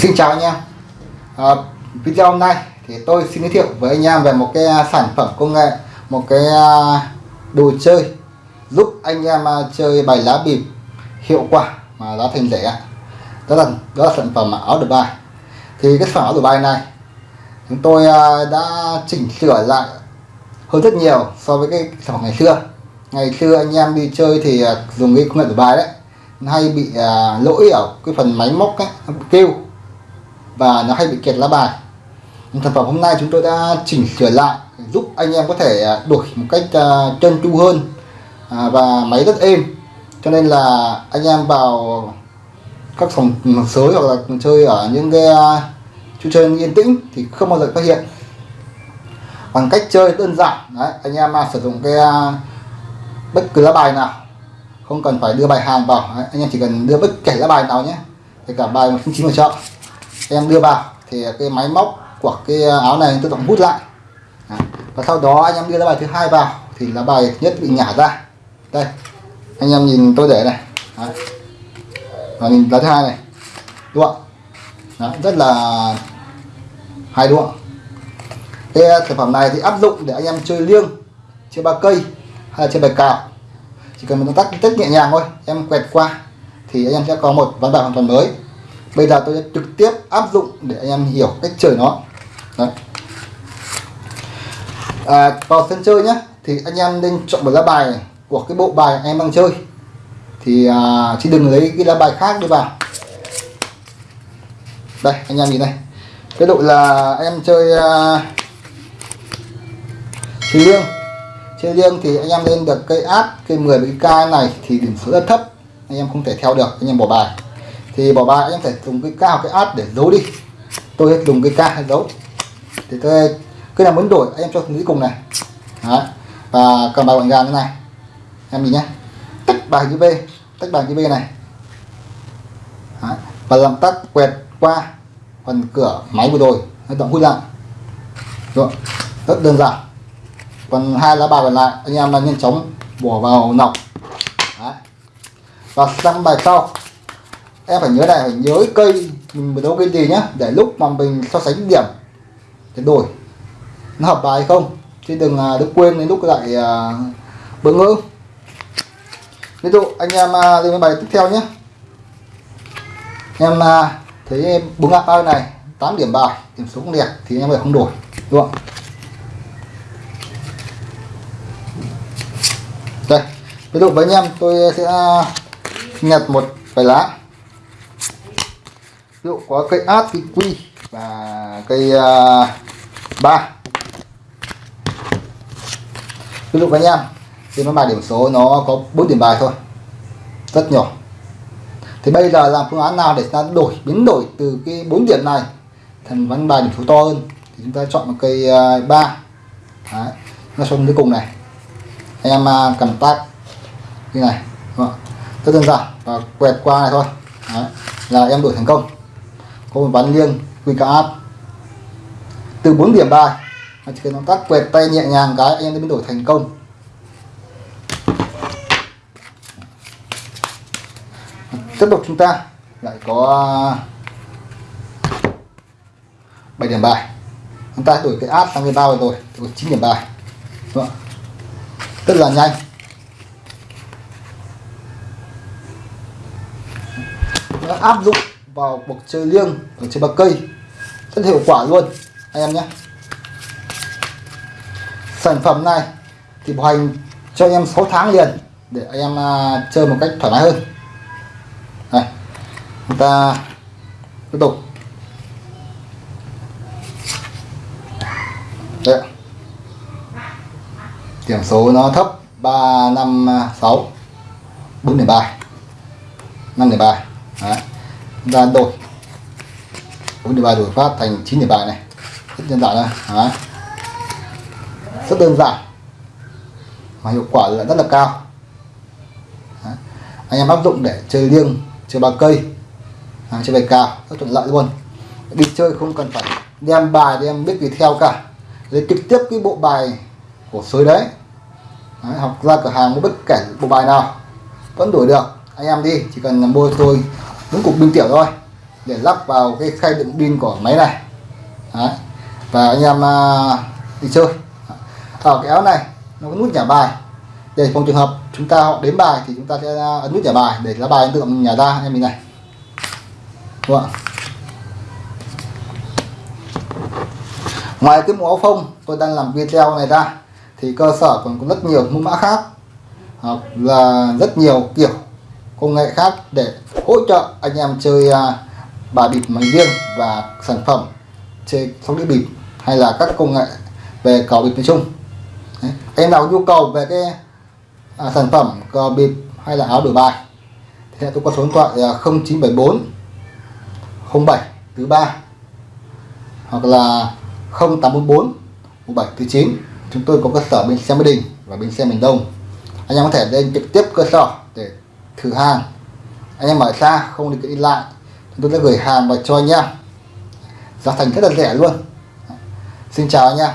Xin chào anh em. À, Video hôm nay thì tôi xin giới thiệu với anh em về một cái à, sản phẩm công nghệ Một cái à, đồ chơi giúp anh em à, chơi bài lá bịp hiệu quả mà giá thành rẻ. Đó là, đó là sản phẩm áo đổi bài thì cái sản phẩm áo đổi bài này chúng tôi đã chỉnh sửa lại hơn rất nhiều so với cái sản phẩm ngày xưa. Ngày xưa anh em đi chơi thì dùng cái công nghệ đổi bài đấy hay bị lỗi ở cái phần máy móc ấy, kêu và nó hay bị kẹt lá bài. Sản phẩm hôm nay chúng tôi đã chỉnh sửa lại giúp anh em có thể à, đuổi một cách à, chân chu tru hơn à, và máy rất êm. Cho nên là anh em vào các phòng sới hoặc là chơi ở những cái chú chơi yên tĩnh thì không bao giờ phát hiện. Bằng cách chơi đơn giản đấy, anh em sử dụng cái bất cứ lá bài nào. Không cần phải đưa bài hàng vào đấy, anh em chỉ cần đưa bất kể lá bài nào nhé. Kể cả bài một chín vào chợ em đưa vào. Thì cái máy móc của cái áo này tự động hút lại. Và sau đó anh em đưa lá bài thứ hai vào thì lá bài nhất bị nhả ra. Đây anh em nhìn tôi để này. Đấy. và nhìn lá thứ hai này. Đúng không Đấy, rất là hay đúng không cái ờ, sản phẩm này thì áp dụng để anh em chơi liêng chơi ba cây hay là chơi bài cào. Chỉ cần một động tác rất nhẹ nhàng thôi em quẹt qua thì anh em sẽ có một ván bài hoàn toàn mới bây giờ tôi sẽ trực tiếp áp dụng để anh em hiểu cách chơi nó. Đấy. À, vào sân chơi nhé thì anh em nên chọn một lá bài của cái bộ bài anh em đang chơi. Thì à, chứ đừng lấy cái lá bài khác đi vào. Đây anh em nhìn này. Cái đội là em chơi à, chơi liêng chơi liêng thì anh em lên được cây áp cây 10 cái k này thì điểm số rất thấp. Anh em không thể theo được anh em bỏ bài thì bỏ bài em phải dùng cái cao, cái át để giấu đi. Tôi dùng cái ca giấu. Thì tôi cứ nào muốn đổi em cho cuối cùng này. Đấy. và cầm bài gọn gà như này. Em nhìn nhé tách bài chữ V tách bài chữ V này. Đấy. và làm tắt quẹt qua phần cửa máy vừa rồi nó động hút lại rồi rất đơn giản. Còn hai lá bài còn lại, anh em là nhanh chóng bỏ vào nọc. Đấy. và sang bài sau em phải nhớ này phải nhớ cây mình đấu cây gì nhá để lúc mà mình so sánh điểm để đổi. Nó hợp bài không? Chứ đừng à, đừng quên đến lúc lại uh, bỡ ngỡ. Ví dụ anh em à, lên bài tiếp theo nhé em thấy thấy búng ngạc bao này 8 điểm bài điểm số không đẹp thì em phải không đổi đúng không? Đây ví dụ với anh em tôi sẽ nhặt một vài lá ví dụ có cây át cây quy và cây uh, ba. Ví dụ anh em thì nó bài điểm số nó có 4 điểm bài thôi. Rất nhỏ. Thì bây giờ làm phương án nào để ta đổi biến đổi từ cái 4 điểm này thành văn bài điểm số to hơn? Thì chúng ta chọn một cây à, uh, 3 Đấy. nó xuống cuối cùng này. Anh em uh, cầm tác như này rất đơn giản. Và quẹt qua này thôi. Đấy. là em đổi thành công có một ván liêng quy cả áp từ 4 điểm bài chỉ cần động tác quẹt tay nhẹ nhàng cái, anh em biến đổi thành công. Tiếp tục chúng ta lại có 7 điểm bài. Chúng ta đổi cái áp sang cái bao rồi thì có 9 điểm bài. Đúng không? rất là nhanh. Áp dụng vào cuộc chơi liêng, ở trên bậc cây. Rất hiệu quả luôn, anh em nhé. Sản phẩm này thì bảo hành cho anh em 6 tháng liền, để anh em à, chơi một cách thoải mái hơn. Này, chúng ta tiếp tục. Đấy. điểm số nó thấp 356 4 điểm bài 5 điểm bài Đấy chúng ta đổi bốn điểm bài đổi phát thành 9 điểm bài này. Rất đơn giản thôi rất đơn giản. Mà hiệu quả là rất là cao. Đấy. anh em áp dụng để chơi liêng chơi ba cây. À, chơi bài cao rất thuận lợi luôn. Đi chơi không cần phải đem bài đem biết gì theo cả. Lấy trực tiếp cái bộ bài của sới đấy. đấy học ra cửa hàng mua bất kể bộ bài nào. Vẫn đổi được. Anh em đi chỉ cần mua tôi đúng cục pin tiểu thôi. Để lắp vào cái khay đựng pin của máy này. Đấy. và anh em uh, đi chơi. Ở cái áo này nó có nút nhả bài. Để phòng trường hợp chúng ta họ đến bài thì chúng ta sẽ à, ấn nút nhả bài để lá bài tự động nhả ra anh em mình này. Đúng không ạ? Ngoài cái mũ áo phông tôi đang làm video này ra thì cơ sở còn có rất nhiều mẫu mã khác. Hoặc là rất nhiều kiểu công nghệ khác để hỗ trợ anh em chơi à, bài bịp máy riêng và sản phẩm chơi sóc đĩa bịp hay là các công nghệ về cờ bịp nói chung. Đấy. anh em nào nhu cầu về cái à, sản phẩm cờ bịp hay là áo đổi bài thì tôi có số điện thoại là 0974 07 thứ ba hoặc là 0844 17 thứ 9 chúng tôi có cơ sở bên xe Mỹ Đình và bên xe miền Đông. Anh em có thể lên trực tiếp cơ sở để thử hàng anh em ở xa không đi đi lại. Chúng tôi sẽ gửi hàng và cho anh em. Giá thành rất là rẻ luôn. Xin chào anh em.